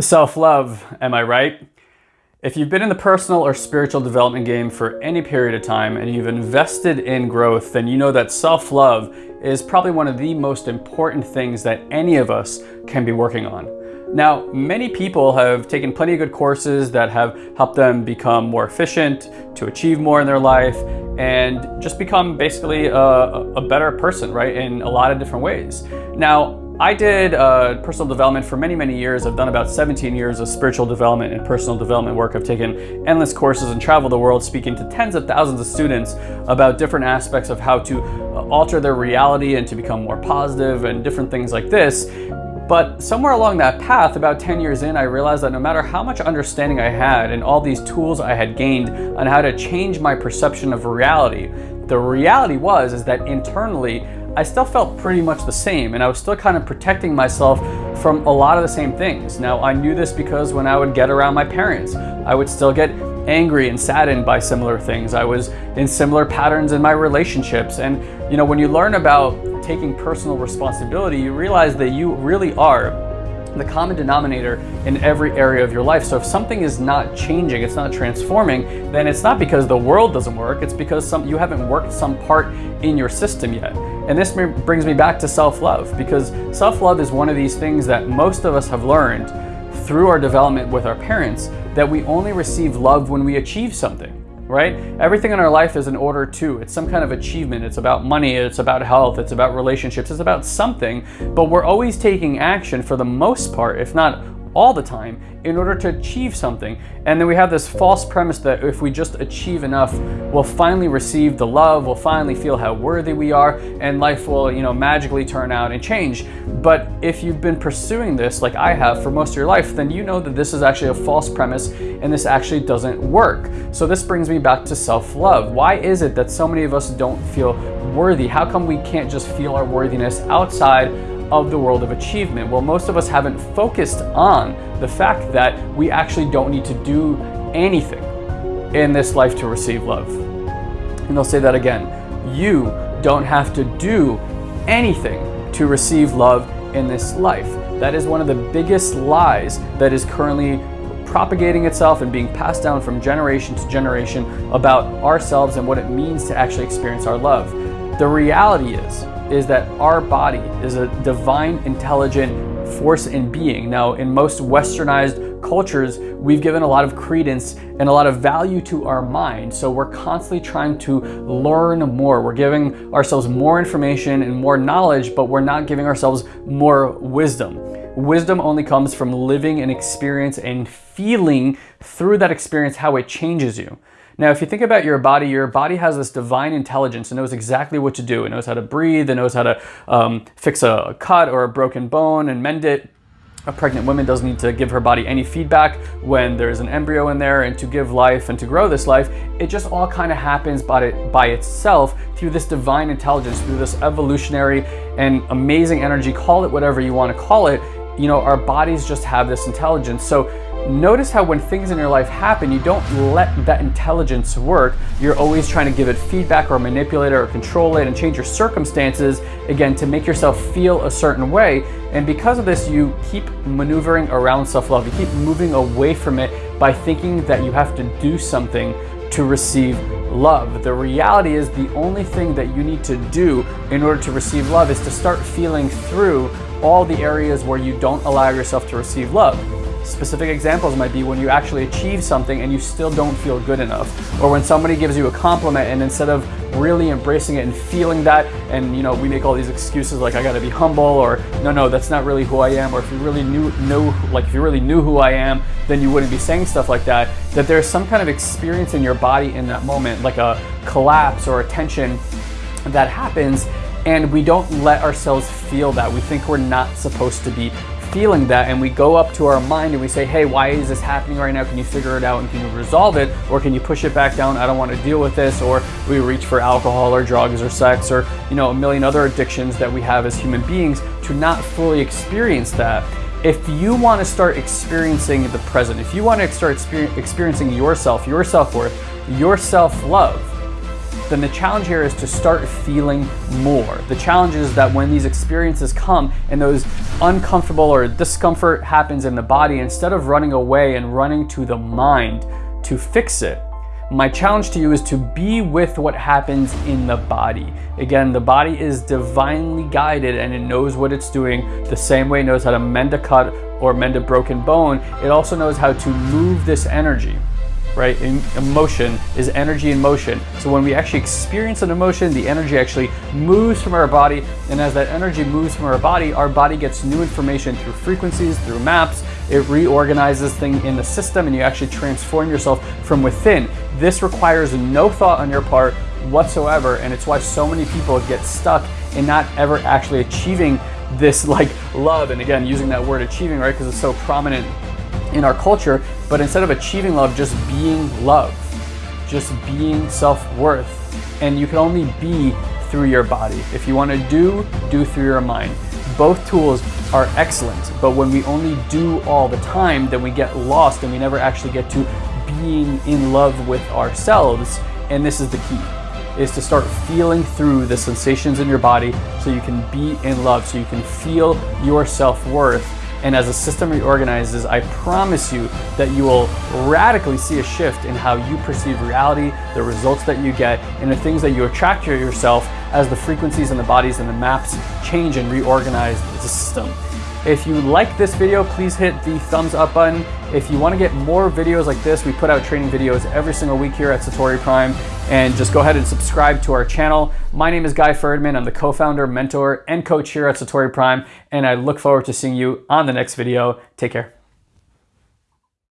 Self-love, am I right? If you've been in the personal or spiritual development game for any period of time and you've invested in growth, then you know that self-love is probably one of the most important things that any of us can be working on. Now, many people have taken plenty of good courses that have helped them become more efficient, to achieve more in their life, and just become basically a, a better person, right, in a lot of different ways. Now, I did uh, personal development for many, many years. I've done about 17 years of spiritual development and personal development work. I've taken endless courses and traveled the world speaking to tens of thousands of students about different aspects of how to uh, alter their reality and to become more positive and different things like this. But somewhere along that path, about 10 years in, I realized that no matter how much understanding I had and all these tools I had gained on how to change my perception of reality, the reality was is that internally I still felt pretty much the same and I was still kind of protecting myself from a lot of the same things. Now I knew this because when I would get around my parents, I would still get angry and saddened by similar things. I was in similar patterns in my relationships. And you know, when you learn about taking personal responsibility, you realize that you really are the common denominator in every area of your life. So if something is not changing, it's not transforming, then it's not because the world doesn't work, it's because some you haven't worked some part in your system yet. And this brings me back to self-love because self-love is one of these things that most of us have learned through our development with our parents that we only receive love when we achieve something right? Everything in our life is an order to. It's some kind of achievement. It's about money. It's about health. It's about relationships. It's about something. But we're always taking action for the most part, if not all the time in order to achieve something. And then we have this false premise that if we just achieve enough, we'll finally receive the love, we'll finally feel how worthy we are, and life will, you know, magically turn out and change. But if you've been pursuing this like I have for most of your life, then you know that this is actually a false premise and this actually doesn't work. So this brings me back to self-love. Why is it that so many of us don't feel worthy? How come we can't just feel our worthiness outside of the world of achievement? Well, most of us haven't focused on the fact that we actually don't need to do anything in this life to receive love. And I'll say that again. You don't have to do anything to receive love in this life. That is one of the biggest lies that is currently propagating itself and being passed down from generation to generation about ourselves and what it means to actually experience our love. The reality is is that our body is a divine, intelligent force in being. Now, in most westernized cultures, we've given a lot of credence and a lot of value to our mind. So we're constantly trying to learn more. We're giving ourselves more information and more knowledge, but we're not giving ourselves more wisdom. Wisdom only comes from living an experience and feeling through that experience how it changes you. Now, if you think about your body, your body has this divine intelligence and knows exactly what to do. It knows how to breathe, it knows how to um, fix a cut or a broken bone and mend it. A pregnant woman doesn't need to give her body any feedback when there's an embryo in there and to give life and to grow this life. It just all kind of happens by, it, by itself through this divine intelligence, through this evolutionary and amazing energy, call it whatever you want to call it. You know, our bodies just have this intelligence. So Notice how when things in your life happen, you don't let that intelligence work. You're always trying to give it feedback or manipulate it or control it and change your circumstances, again, to make yourself feel a certain way. And because of this, you keep maneuvering around self-love. You keep moving away from it by thinking that you have to do something to receive love. The reality is the only thing that you need to do in order to receive love is to start feeling through all the areas where you don't allow yourself to receive love. Specific examples might be when you actually achieve something and you still don't feel good enough. Or when somebody gives you a compliment and instead of really embracing it and feeling that, and you know, we make all these excuses like I gotta be humble or no, no, that's not really who I am. Or if you really knew, know, like if you really knew who I am, then you wouldn't be saying stuff like that. That there's some kind of experience in your body in that moment, like a collapse or a tension that happens and we don't let ourselves feel that. We think we're not supposed to be feeling that and we go up to our mind and we say, hey, why is this happening right now? Can you figure it out and can you resolve it? Or can you push it back down? I don't want to deal with this. Or we reach for alcohol or drugs or sex or, you know, a million other addictions that we have as human beings to not fully experience that. If you want to start experiencing the present, if you want to start experiencing yourself, your self-worth, your self-love, then the challenge here is to start feeling more. The challenge is that when these experiences come and those uncomfortable or discomfort happens in the body, instead of running away and running to the mind to fix it, my challenge to you is to be with what happens in the body. Again, the body is divinely guided and it knows what it's doing the same way it knows how to mend a cut or mend a broken bone. It also knows how to move this energy right? Emotion is energy in motion. So when we actually experience an emotion, the energy actually moves from our body. And as that energy moves from our body, our body gets new information through frequencies, through maps. It reorganizes things in the system and you actually transform yourself from within. This requires no thought on your part whatsoever. And it's why so many people get stuck in not ever actually achieving this like love. And again, using that word achieving, right? Because it's so prominent in our culture, but instead of achieving love, just being love, just being self-worth. And you can only be through your body. If you want to do, do through your mind. Both tools are excellent, but when we only do all the time, then we get lost and we never actually get to being in love with ourselves. And this is the key is to start feeling through the sensations in your body so you can be in love, so you can feel your self-worth and as the system reorganizes, I promise you that you will radically see a shift in how you perceive reality, the results that you get, and the things that you attract to yourself as the frequencies and the bodies and the maps change and reorganize the system. If you like this video, please hit the thumbs up button. If you wanna get more videos like this, we put out training videos every single week here at Satori Prime, and just go ahead and subscribe to our channel. My name is Guy Friedman. I'm the co-founder, mentor, and coach here at Satori Prime, and I look forward to seeing you on the next video. Take care.